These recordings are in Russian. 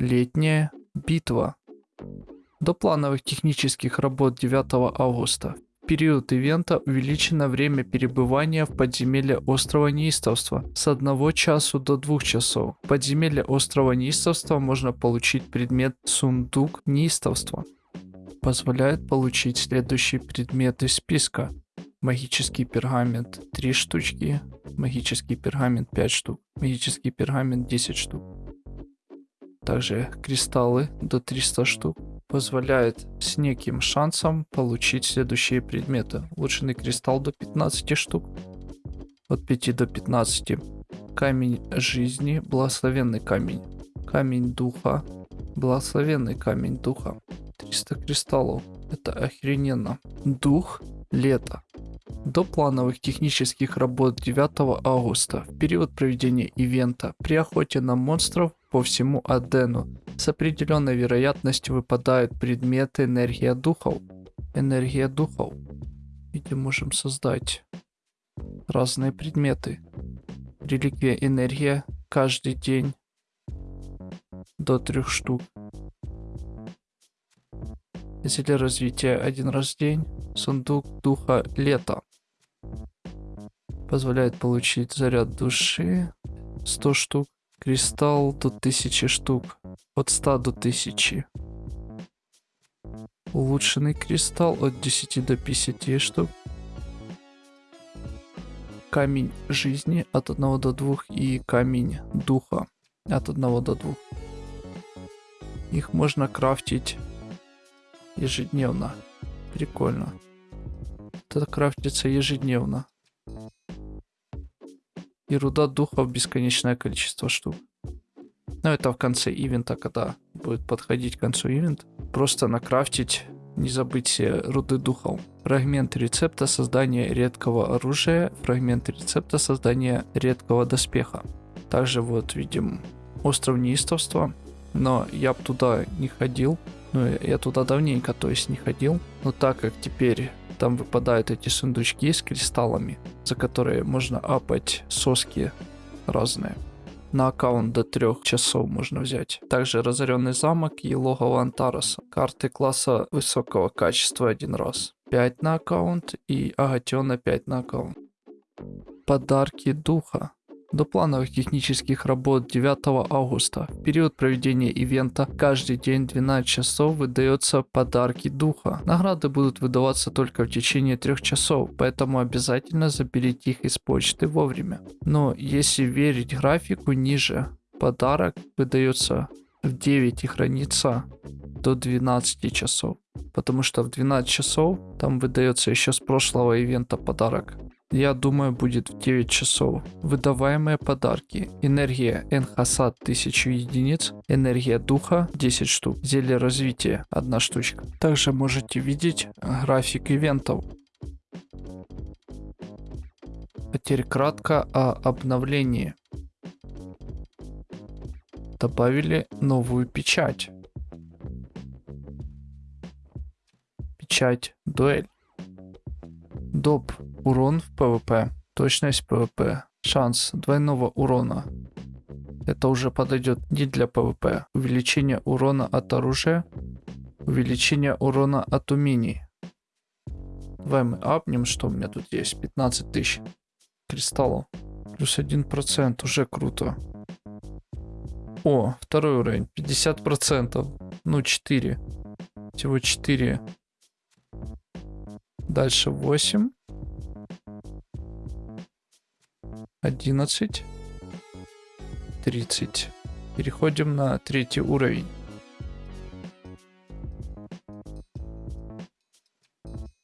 Летняя битва. До плановых технических работ 9 августа. В период ивента увеличено время перебывания в подземелье острова Неистовства с 1 часу до 2 часов. В подземелье острова Неистовства можно получить предмет Сундук Неистовства. Позволяет получить следующие предметы списка. Магический пергамент 3 штучки, магический пергамент 5 штук, магический пергамент 10 штук. Также кристаллы до 300 штук. Позволяет с неким шансом получить следующие предметы. Улучшенный кристалл до 15 штук. От 5 до 15. Камень жизни, благословенный камень. Камень духа, благословенный камень духа. 300 кристаллов. Это охрененно. Дух лета. До плановых технических работ 9 августа, в период проведения ивента, при охоте на монстров по всему Адену, с определенной вероятностью выпадают предметы энергия духов. Энергия духов. Где можем создать разные предметы. Реликвия энергия каждый день до трех штук. Зелье развития один раз в день. Сундук духа лета. Позволяет получить заряд души 100 штук. Кристалл до 1000 штук. От 100 до 1000. Улучшенный кристалл от 10 до 50 штук. Камень жизни от 1 до 2 и камень духа от 1 до 2. Их можно крафтить ежедневно. Прикольно. Это крафтится ежедневно. И руда духов бесконечное количество штук. Но это в конце ивента, когда будет подходить к концу ивента. Просто накрафтить, не забыть руды духов. Фрагмент рецепта создания редкого оружия, фрагмент рецепта создания редкого доспеха. Также вот видим остров неистовства, но я туда не ходил. Ну, я туда давненько, то есть, не ходил. Но так как теперь там выпадают эти сундучки с кристаллами, за которые можно апать соски разные. На аккаунт до трех часов можно взять. Также разоренный замок и логово Антараса. Карты класса высокого качества один раз. 5 на аккаунт и Агатиона 5 на аккаунт. Подарки духа. До плановых технических работ 9 августа, в период проведения ивента, каждый день 12 часов выдается подарки духа. Награды будут выдаваться только в течение 3 часов, поэтому обязательно заберите их из почты вовремя. Но если верить графику ниже, подарок выдается в 9 и хранится до 12 часов. Потому что в 12 часов там выдается еще с прошлого ивента подарок я думаю, будет в 9 часов. Выдаваемые подарки. Энергия Энхасад 1000 единиц. Энергия духа 10 штук. Зелье развития 1 штучка. Также можете видеть график ивентов. Теперь кратко о обновлении. Добавили новую печать. Печать дуэль. Доп. Урон в ПВП. Точность ПВП. Шанс двойного урона. Это уже подойдет не для ПВП. Увеличение урона от оружия. Увеличение урона от умений. Давай мы апнем, что у меня тут есть. 15 тысяч кристаллов. Плюс 1%. Уже круто. О, второй уровень. 50%. Ну, 4. Всего 4. Дальше 8. 11. 30. Переходим на третий уровень.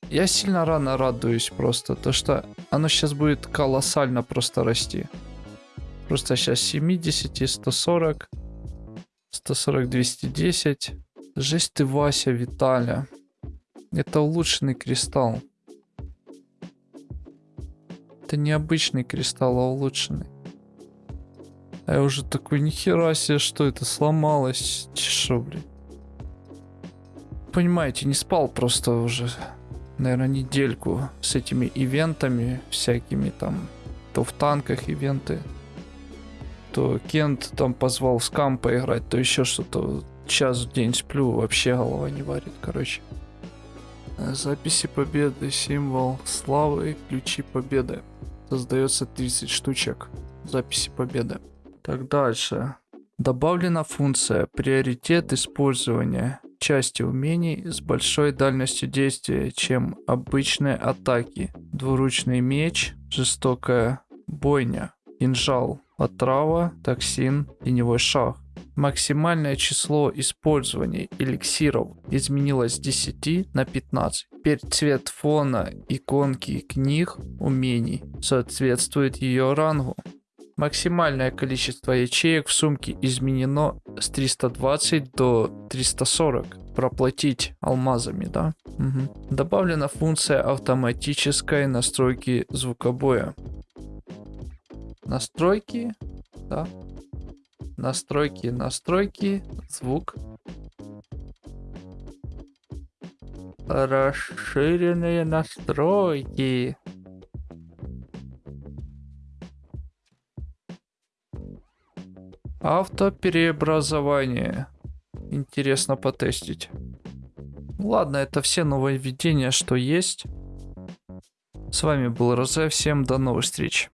Я сильно рано радуюсь просто, то что оно сейчас будет колоссально просто расти. Просто сейчас 70, 140, 140, 210. Жесть ты, Вася, Виталя. Это улучшенный кристалл. Это необычный кристалл, а улучшенный. А я уже такой, нихера себе, что это сломалось. Чешо, блин. Понимаете, не спал просто уже, наверное, недельку с этими ивентами всякими там. То в танках ивенты, то Кент там позвал с кам поиграть, то еще что-то. Час в день сплю, вообще голова не варит, короче. Э, Записи победы, символ славы, ключи победы. Создается 30 штучек. Записи победы. Так, дальше. Добавлена функция приоритет использования части умений с большой дальностью действия, чем обычные атаки. Двуручный меч, жестокая бойня, кинжал, отрава, токсин, теневой шаг. Максимальное число использований эликсиров изменилось с 10 на 15. Теперь цвет фона иконки книг умений соответствует ее рангу. Максимальное количество ячеек в сумке изменено с 320 до 340. Проплатить алмазами, да? Угу. Добавлена функция автоматической настройки звукобоя. Настройки, да. Настройки, настройки, звук. Расширенные настройки. Автопереобразование. Интересно потестить. Ладно, это все нововведения, что есть. С вами был Розе, всем до новых встреч.